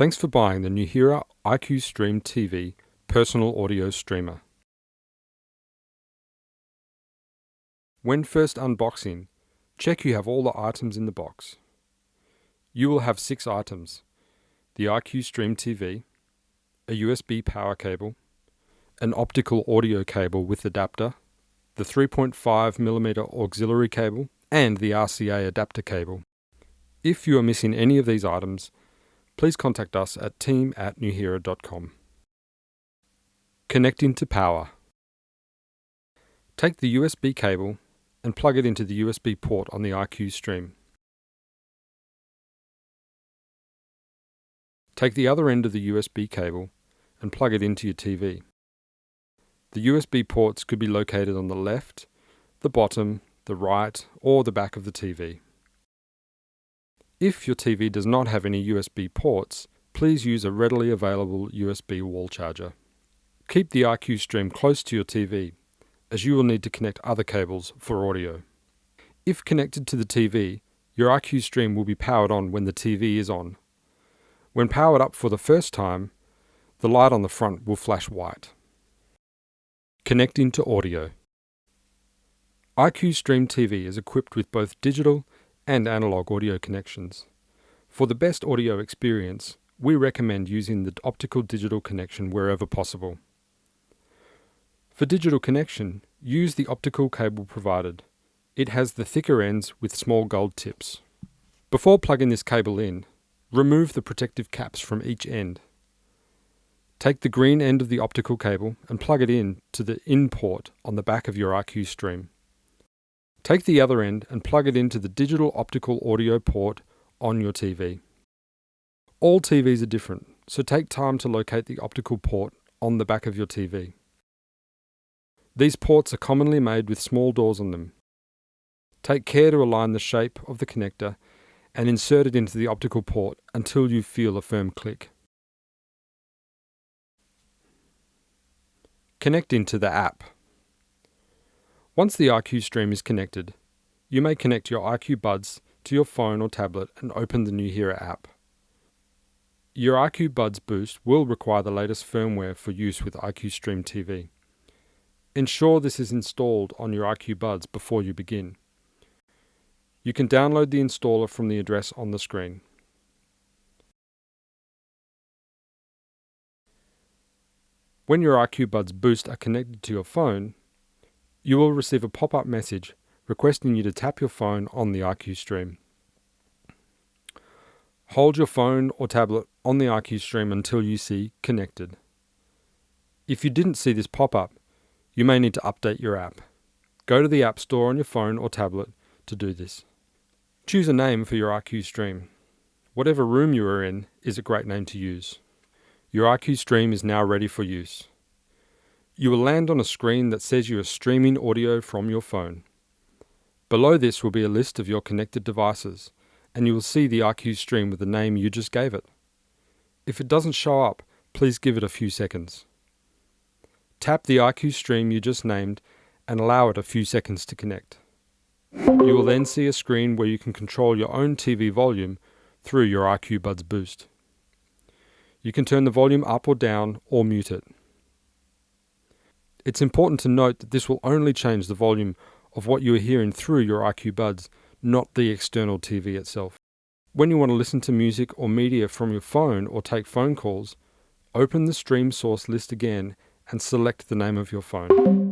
Thanks for buying the Nuheara IQ Stream TV personal audio streamer. When first unboxing, check you have all the items in the box. You will have six items. The IQ Stream TV, a USB power cable, an optical audio cable with adapter, the 3.5mm auxiliary cable, and the RCA adapter cable. If you are missing any of these items, please contact us at team at nuheara.com. Connecting to power. Take the USB cable and plug it into the USB port on the IQ stream. Take the other end of the USB cable and plug it into your TV. The USB ports could be located on the left, the bottom, the right, or the back of the TV. If your TV does not have any USB ports, please use a readily available USB wall charger. Keep the IQ stream close to your TV, as you will need to connect other cables for audio. If connected to the TV, your IQ stream will be powered on when the TV is on. When powered up for the first time, the light on the front will flash white. Connecting to audio. IQ Stream TV is equipped with both digital and analog audio connections. For the best audio experience, we recommend using the optical digital connection wherever possible. For digital connection, use the optical cable provided. It has the thicker ends with small gold tips. Before plugging this cable in, remove the protective caps from each end. Take the green end of the optical cable and plug it in to the in port on the back of your IQ stream. Take the other end and plug it into the digital optical audio port on your TV. All TVs are different, so take time to locate the optical port on the back of your TV. These ports are commonly made with small doors on them. Take care to align the shape of the connector and insert it into the optical port until you feel a firm click. Connecting to the app. Once the IQ stream is connected, you may connect your IQ Buds to your phone or tablet and open the New Nuheara app. Your IQ Buds Boost will require the latest firmware for use with IQ Stream TV. Ensure this is installed on your IQ Buds before you begin. You can download the installer from the address on the screen. When your IQ Buds Boost are connected to your phone, you will receive a pop-up message requesting you to tap your phone on the IQ stream. Hold your phone or tablet on the IQ stream until you see Connected. If you didn't see this pop-up, you may need to update your app. Go to the App Store on your phone or tablet to do this. Choose a name for your IQ stream. Whatever room you are in is a great name to use. Your IQ stream is now ready for use. You will land on a screen that says you are streaming audio from your phone. Below this will be a list of your connected devices, and you will see the IQ stream with the name you just gave it. If it doesn't show up, please give it a few seconds. Tap the IQ stream you just named and allow it a few seconds to connect. You will then see a screen where you can control your own TV volume through your IQ Buds Boost. You can turn the volume up or down or mute it. It's important to note that this will only change the volume of what you are hearing through your IQ buds, not the external TV itself. When you want to listen to music or media from your phone or take phone calls, open the stream source list again and select the name of your phone.